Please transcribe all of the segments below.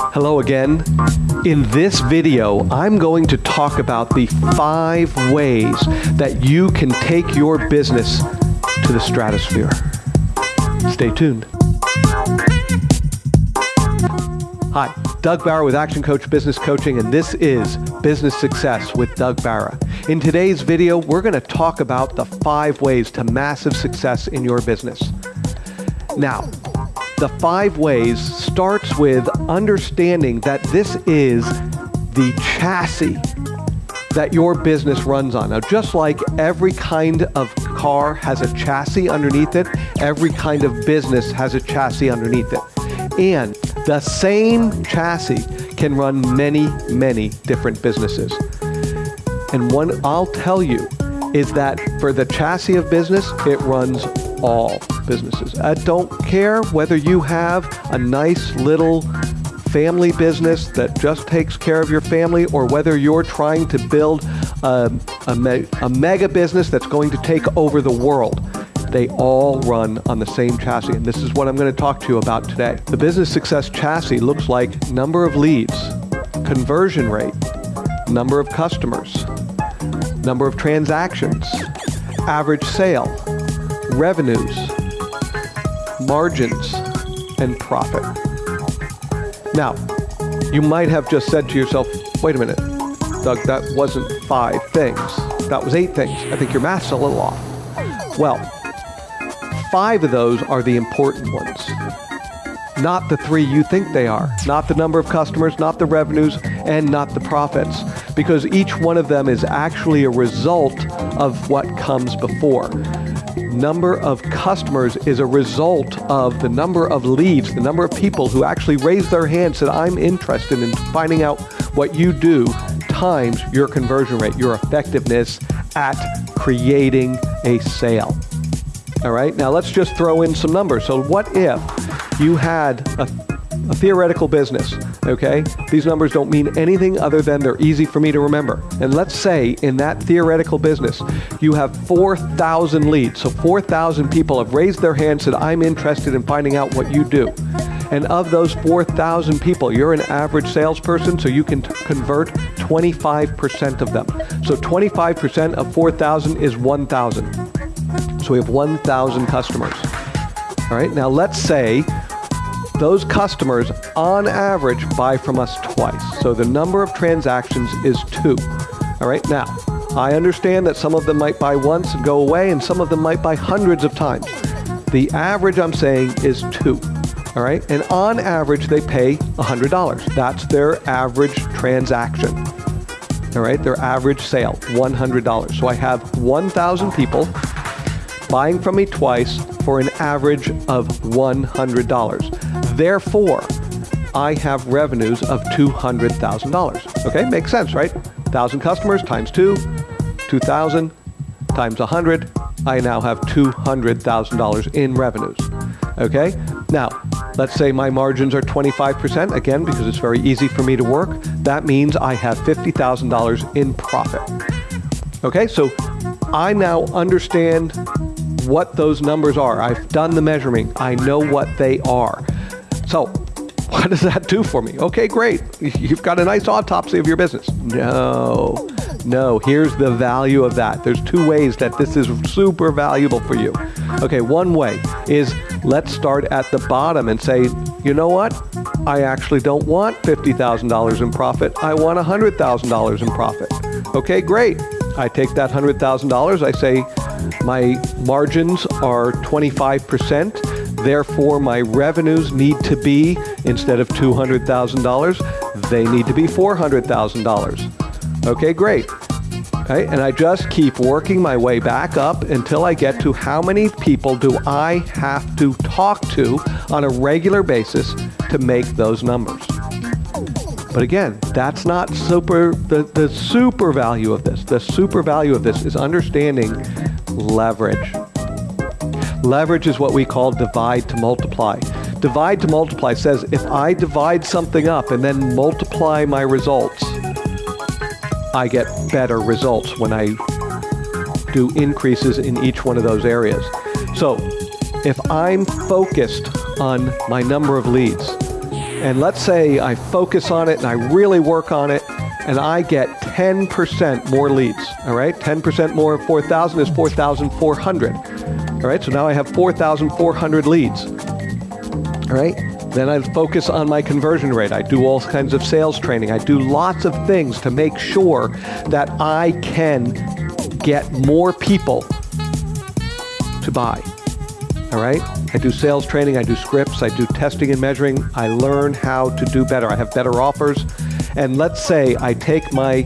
Hello again. In this video, I'm going to talk about the five ways that you can take your business to the stratosphere. Stay tuned. Hi, Doug Barra with Action Coach Business Coaching, and this is Business Success with Doug Barra. In today's video, we're going to talk about the five ways to massive success in your business. Now, the five ways starts with understanding that this is the chassis that your business runs on. Now, just like every kind of car has a chassis underneath it, every kind of business has a chassis underneath it. And the same chassis can run many, many different businesses. And one I'll tell you is that for the chassis of business, it runs all businesses. I don't care whether you have a nice little family business that just takes care of your family or whether you're trying to build a, a, me a mega business that's going to take over the world. They all run on the same chassis, and this is what I'm going to talk to you about today. The business success chassis looks like number of leads, conversion rate, number of customers, number of transactions, average sale, revenues, margins, and profit. Now, you might have just said to yourself, wait a minute, Doug, that wasn't five things. That was eight things. I think your math's a little off. Well, five of those are the important ones. Not the three you think they are. Not the number of customers, not the revenues, and not the profits. Because each one of them is actually a result of what comes before number of customers is a result of the number of leads, the number of people who actually raise their hand, said, I'm interested in finding out what you do, times your conversion rate, your effectiveness at creating a sale. All right, now let's just throw in some numbers. So what if you had a, a theoretical business, okay? These numbers don't mean anything other than they're easy for me to remember. And let's say in that theoretical business, you have 4,000 leads. So 4,000 people have raised their hands and said, I'm interested in finding out what you do. And of those 4,000 people, you're an average salesperson, so you can convert 25% of them. So 25% of 4,000 is 1,000. So we have 1,000 customers. All right, now let's say those customers on average buy from us twice. So the number of transactions is two. All right, now I understand that some of them might buy once and go away and some of them might buy hundreds of times. The average I'm saying is two. All right, and on average they pay $100. That's their average transaction. All right, their average sale, $100. So I have 1,000 people buying from me twice for an average of $100. Therefore, I have revenues of $200,000. Okay, makes sense, right? 1,000 customers times 2, 2,000 times 100, I now have $200,000 in revenues. Okay, now let's say my margins are 25%, again, because it's very easy for me to work. That means I have $50,000 in profit. Okay, so I now understand what those numbers are. I've done the measuring. I know what they are. So what does that do for me? Okay, great. You've got a nice autopsy of your business. No, no, here's the value of that. There's two ways that this is super valuable for you. Okay, one way is let's start at the bottom and say, you know what? I actually don't want $50,000 in profit. I want $100,000 in profit. Okay, great. I take that $100,000, I say, my margins are 25%. Therefore, my revenues need to be, instead of $200,000, they need to be $400,000. Okay, great. Okay, and I just keep working my way back up until I get to how many people do I have to talk to on a regular basis to make those numbers. But again, that's not super, the, the super value of this. The super value of this is understanding leverage. Leverage is what we call divide to multiply. Divide to multiply says if I divide something up and then multiply my results, I get better results when I do increases in each one of those areas. So if I'm focused on my number of leads, And let's say I focus on it and I really work on it and I get 10% more leads. All right, 10% more of 4,000 is 4,400. All right, so now I have 4,400 leads. All right, then I focus on my conversion rate. I do all kinds of sales training. I do lots of things to make sure that I can get more people to buy. All right? I do sales training, I do scripts, I do testing and measuring. I learn how to do better. I have better offers. And let's say I take my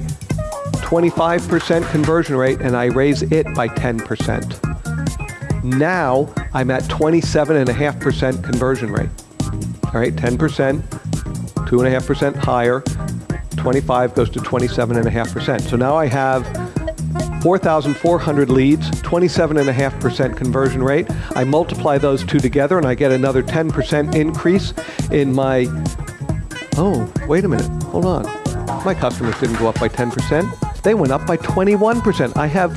25% conversion rate and I raise it by 10%. Now I'm at 27.5% conversion rate. All right, 10%, 2.5% higher, 25 goes to 27.5%. So now I have 4,400 leads, 27.5% conversion rate. I multiply those two together and I get another 10% increase in my, oh, wait a minute, hold on. My customers didn't go up by 10%. They went up by 21%. I have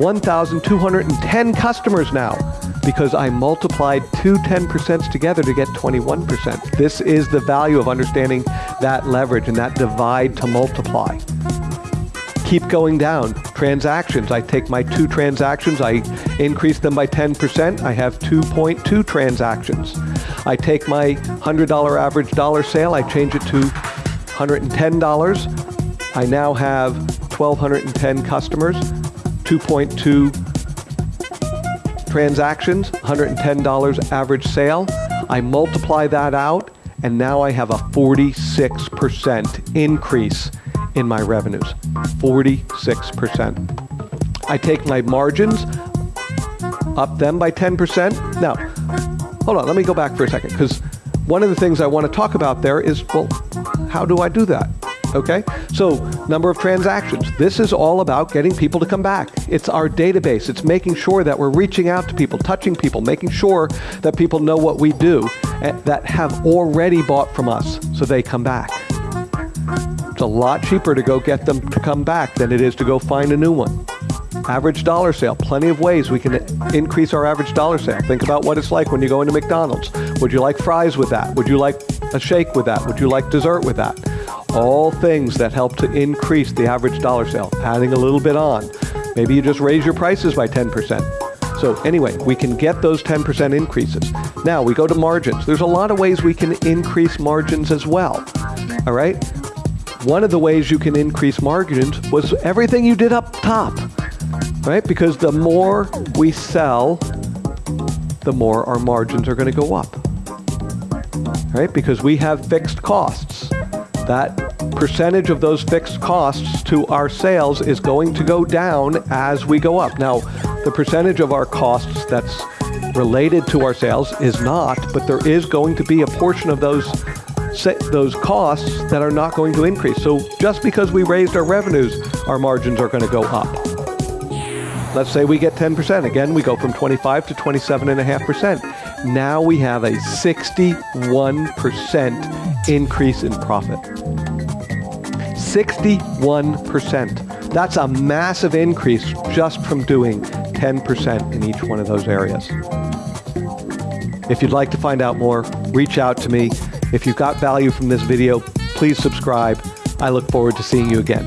1,210 customers now because I multiplied two 10% together to get 21%. This is the value of understanding that leverage and that divide to multiply keep going down. Transactions, I take my two transactions, I increase them by 10%, I have 2.2 transactions. I take my $100 average dollar sale, I change it to $110. I now have 1,210 customers, 2.2 transactions, $110 average sale. I multiply that out, and now I have a 46% increase in my revenues, 46%. I take my margins, up them by 10%. Now, hold on, let me go back for a second, because one of the things I want to talk about there is, well, how do I do that? Okay, so number of transactions. This is all about getting people to come back. It's our database. It's making sure that we're reaching out to people, touching people, making sure that people know what we do, eh, that have already bought from us so they come back. It's a lot cheaper to go get them to come back than it is to go find a new one. Average dollar sale, plenty of ways we can increase our average dollar sale. Think about what it's like when you go into McDonald's. Would you like fries with that? Would you like a shake with that? Would you like dessert with that? All things that help to increase the average dollar sale, adding a little bit on. Maybe you just raise your prices by 10%. So anyway, we can get those 10% increases. Now we go to margins. There's a lot of ways we can increase margins as well. All right? one of the ways you can increase margins was everything you did up top, right? Because the more we sell, the more our margins are going to go up, right? Because we have fixed costs. That percentage of those fixed costs to our sales is going to go down as we go up. Now, the percentage of our costs that's related to our sales is not, but there is going to be a portion of those those costs that are not going to increase. So just because we raised our revenues, our margins are going to go up. Let's say we get 10%. Again, we go from 25 to 27.5%. Now we have a 61% increase in profit. 61%. That's a massive increase just from doing 10% in each one of those areas. If you'd like to find out more, reach out to me. If you got value from this video, please subscribe. I look forward to seeing you again.